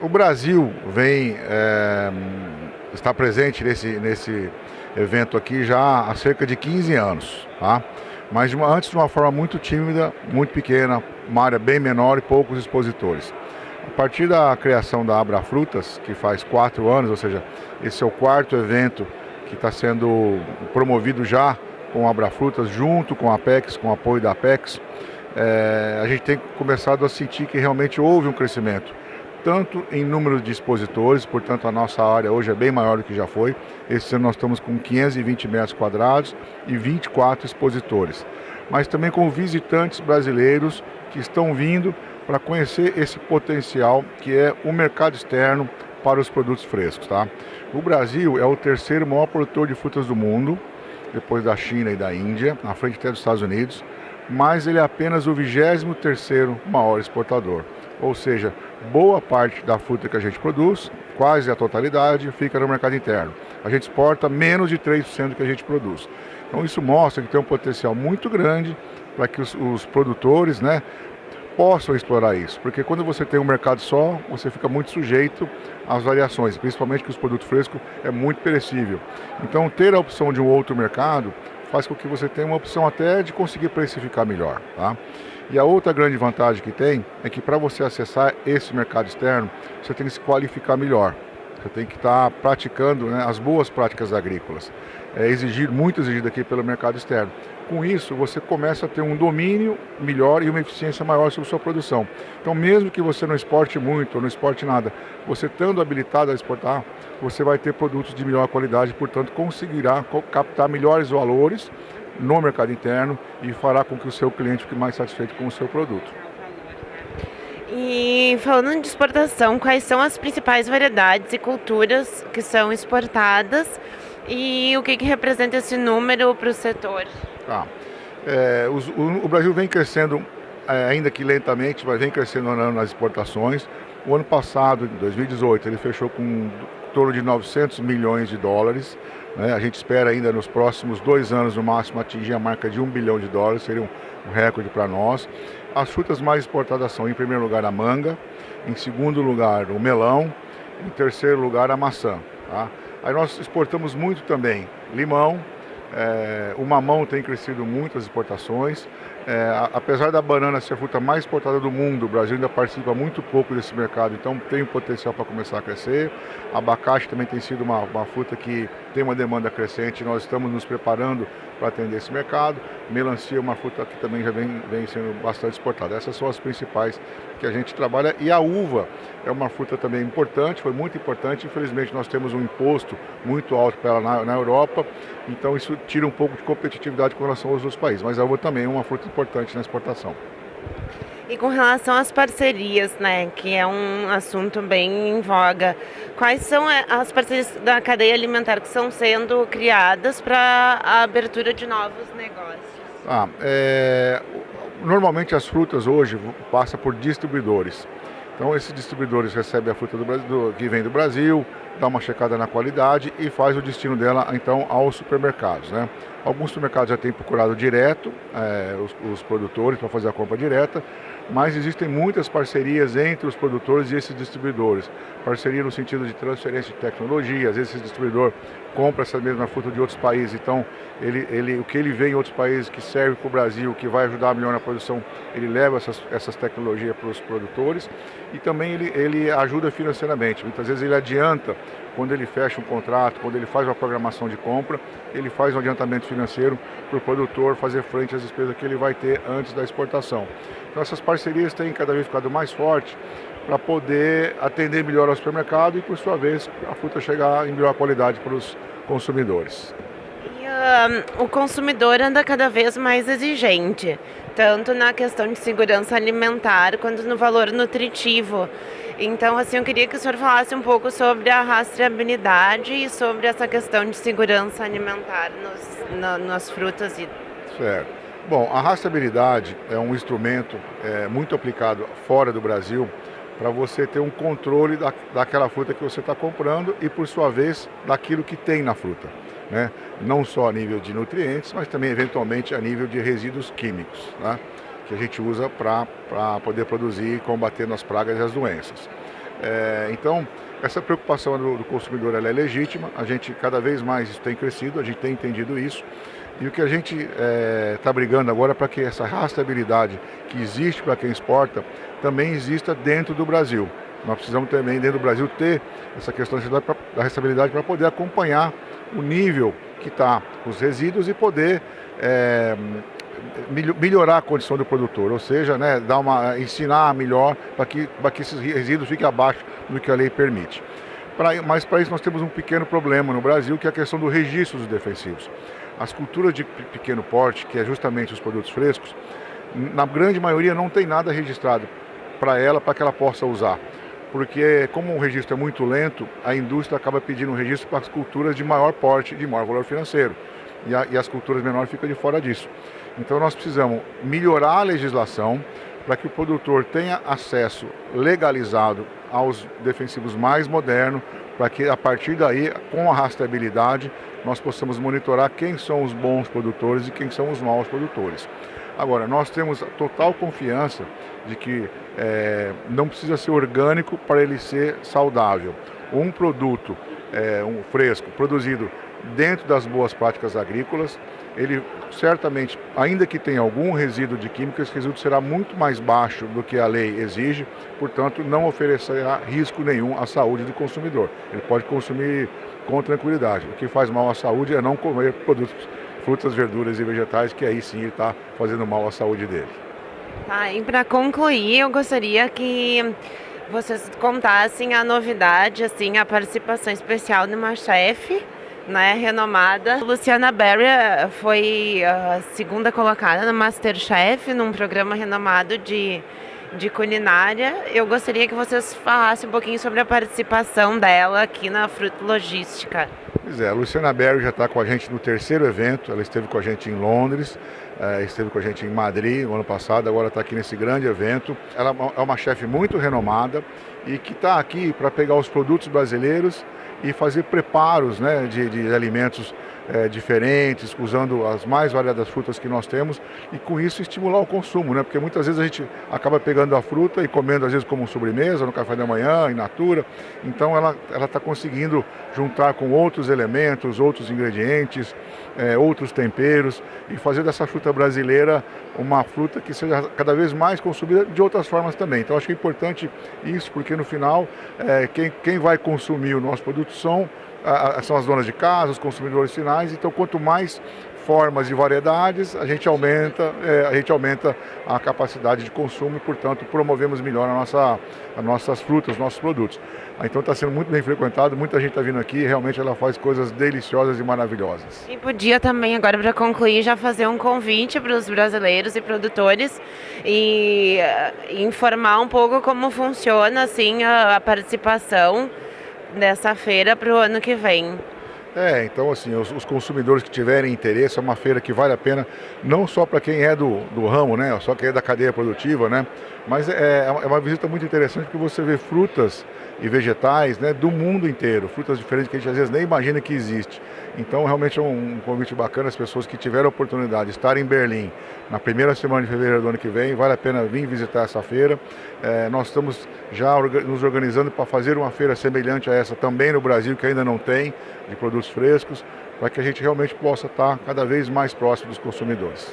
o Brasil vem é, está presente nesse, nesse evento aqui já há cerca de 15 anos, tá? mas de uma, antes de uma forma muito tímida, muito pequena, uma área bem menor e poucos expositores. A partir da criação da Abra Frutas, que faz quatro anos, ou seja, esse é o quarto evento que está sendo promovido já com a Abra Frutas, junto com a Apex, com o apoio da Apex, é, a gente tem começado a sentir que realmente houve um crescimento tanto em número de expositores, portanto a nossa área hoje é bem maior do que já foi. Esse ano nós estamos com 520 metros quadrados e 24 expositores. Mas também com visitantes brasileiros que estão vindo para conhecer esse potencial que é o mercado externo para os produtos frescos. Tá? O Brasil é o terceiro maior produtor de frutas do mundo, depois da China e da Índia, na frente até dos Estados Unidos, mas ele é apenas o 23 terceiro maior exportador. Ou seja, boa parte da fruta que a gente produz, quase a totalidade, fica no mercado interno. A gente exporta menos de 3% do que a gente produz. Então isso mostra que tem um potencial muito grande para que os, os produtores né, possam explorar isso. Porque quando você tem um mercado só, você fica muito sujeito às variações, principalmente que os produtos frescos é muito perecível. Então ter a opção de um outro mercado faz com que você tenha uma opção até de conseguir precificar melhor. Tá? E a outra grande vantagem que tem é que para você acessar esse mercado externo, você tem que se qualificar melhor. Você tem que estar tá praticando né, as boas práticas agrícolas. É exigir, muito exigido aqui pelo mercado externo. Com isso, você começa a ter um domínio melhor e uma eficiência maior sobre sua produção. Então, mesmo que você não exporte muito ou não exporte nada, você estando habilitado a exportar, você vai ter produtos de melhor qualidade, portanto, conseguirá captar melhores valores no mercado interno e fará com que o seu cliente fique mais satisfeito com o seu produto. E falando de exportação, quais são as principais variedades e culturas que são exportadas e o que, que representa esse número para o setor? Tá. É, os, o, o, Brasil vem crescendo, é, ainda que lentamente, mas vem crescendo nas exportações. O ano passado, em 2018, ele fechou com em torno de 900 milhões de dólares. Né? A gente espera ainda nos próximos dois anos, no máximo, atingir a marca de um bilhão de dólares, seria um, recorde para nós. As frutas mais exportadas são, em primeiro lugar, a manga, em segundo lugar, o melão, em terceiro lugar, a maçã. Tá? Aí nós exportamos muito também limão, é, o mamão tem crescido muito as exportações. É, apesar da banana ser a fruta mais exportada do mundo, o Brasil ainda participa muito pouco desse mercado, então tem um potencial para começar a crescer. Abacate também tem sido uma, uma fruta que tem uma demanda crescente, nós estamos nos preparando para atender esse mercado. Melancia é uma fruta que também já vem, vem sendo bastante exportada. Essas são as principais que a gente trabalha. E a uva é uma fruta também importante, foi muito importante. Infelizmente nós temos um imposto muito alto para ela na, na Europa, então isso tira um pouco de competitividade com relação aos outros países. Mas a uva também é uma fruta importante na exportação. E com relação às parcerias, né, que é um assunto bem em voga, quais são eh, as parcerias da cadeia alimentar que estão sendo criadas para a abertura de novos negócios? Ah, é, normalmente as frutas hoje passam por distribuidores. Então esses distribuidores recebem a fruta do Brasil, do, que vem do Brasil, dá uma checada na qualidade e faz o destino dela então aos supermercados. Né? Alguns supermercados já têm procurado direto é, os, os produtores para fazer a compra direta, mas existem muitas parcerias entre os produtores e esses distribuidores. Parceria no sentido de transferência de tecnologia, às vezes esse distribuidor compra essa mesma fruta de outros países, então ele, ele, o que ele vê em outros países que serve para o Brasil, que vai ajudar melhor na produção, ele leva essas, essas tecnologias para os produtores e também ele, ele ajuda financeiramente. Muitas vezes ele adianta quando ele fecha um contrato, quando ele faz uma programação de compra, ele faz um adiantamento financeiro para o produtor fazer frente às despesas que ele vai ter antes da exportação. Então essas parcerias têm cada vez ficado mais fortes para poder atender melhor ao supermercado e, por sua vez, a fruta chegar em melhor qualidade para os consumidores. O consumidor anda cada vez mais exigente, tanto na questão de segurança alimentar quanto no valor nutritivo. Então, assim, eu queria que o senhor falasse um pouco sobre a rastreabilidade e sobre essa questão de segurança alimentar nos, na, nas frutas e... Certo. Bom, a rastreabilidade é um instrumento é, muito aplicado fora do Brasil para você ter um controle da, daquela fruta que você está comprando e, por sua vez, daquilo que tem na fruta. Né? Não só a nível de nutrientes, mas também, eventualmente, a nível de resíduos químicos. Né? Que a gente usa para poder produzir e combater as pragas e as doenças. É, então, essa preocupação do, do consumidor é legítima, a gente cada vez mais isso tem crescido, a gente tem entendido isso. E o que a gente está é, tá brigando agora é para que essa rastreabilidade que existe para quem exporta também exista dentro do Brasil. Nós precisamos também, dentro do Brasil, ter essa questão da rastreabilidade para poder acompanhar o nível que está os resíduos e poder é, melhorar a condição do produtor, ou seja, né, dar uma, ensinar melhor para que, que esses resíduos fiquem abaixo do que a lei permite. Pra, mas para isso nós temos um pequeno problema no Brasil, que é a questão do registro dos defensivos. As culturas de pequeno porte, que é justamente os produtos frescos, na grande maioria não tem nada registrado para ela, para que ela possa usar. Porque como o registro é muito lento, a indústria acaba pedindo um registro para as culturas de maior porte, de maior valor financeiro. E, a, e as culturas menores ficam de fora disso. Então nós precisamos melhorar a legislação para que o produtor tenha acesso legalizado aos defensivos mais modernos, para que a partir daí, com a rastreabilidade, nós possamos monitorar quem são os bons produtores e quem são os maus produtores. Agora, nós temos total confiança de que é, não precisa ser orgânico para ele ser saudável. Um produto é, um fresco produzido dentro das boas práticas agrícolas, ele certamente, ainda que tenha algum resíduo de química, esse resíduo será muito mais baixo do que a lei exige, portanto, não oferecerá risco nenhum à saúde do consumidor. Ele pode consumir com tranquilidade. O que faz mal à saúde é não comer produtos, frutas, verduras e vegetais, que aí sim está fazendo mal à saúde dele. Tá, e para concluir, eu gostaria que vocês contassem a novidade, assim, a participação especial de uma chefe né, renomada. Luciana Berry foi a segunda colocada no Masterchef, num programa renomado de, de culinária. Eu gostaria que vocês falassem um pouquinho sobre a participação dela aqui na Fruto Logística. Pois é, a Luciana Berry já está com a gente no terceiro evento, ela esteve com a gente em Londres, eh, esteve com a gente em Madrid no ano passado, agora está aqui nesse grande evento. Ela é uma chefe muito renomada e que está aqui para pegar os produtos brasileiros e fazer preparos né, de, de alimentos é, diferentes, usando as mais variadas frutas que nós temos e com isso estimular o consumo, né? Porque muitas vezes a gente acaba pegando a fruta e comendo às vezes como sobremesa, no café da manhã, in natura. Então ela ela está conseguindo juntar com outros elementos, outros ingredientes, é, outros temperos e fazer dessa fruta brasileira uma fruta que seja cada vez mais consumida de outras formas também. Então acho que é importante isso, porque no final é, quem, quem vai consumir o nosso produto são são as donas de casa, os consumidores finais, então quanto mais formas e variedades, a gente aumenta, é, a gente aumenta a capacidade de consumo e, portanto, promovemos melhor a nossa, as nossas frutas, os nossos produtos. Então está sendo muito bem frequentado, muita gente está vindo aqui, realmente ela faz coisas deliciosas e maravilhosas. E podia também, agora para concluir, já fazer um convite para os brasileiros e produtores e, e, informar um pouco como funciona assim a, a participação dessa feira para o ano que vem. É, então assim, os, os, consumidores que tiverem interesse, é uma feira que vale a pena, não só para quem é do, do ramo, né, só quem é da cadeia produtiva, né, mas é, é uma visita muito interessante porque você vê frutas e vegetais né, do mundo inteiro, frutas diferentes que a gente às vezes nem imagina que existe. Então realmente é um convite bacana as pessoas que tiveram a oportunidade de estar em Berlim na primeira semana de fevereiro do ano que vem, vale a pena vir visitar essa feira. É, nós estamos já nos organizando para fazer uma feira semelhante a essa também no Brasil, que ainda não tem, de produtos frescos, para que a gente realmente possa estar cada vez mais próximo dos consumidores.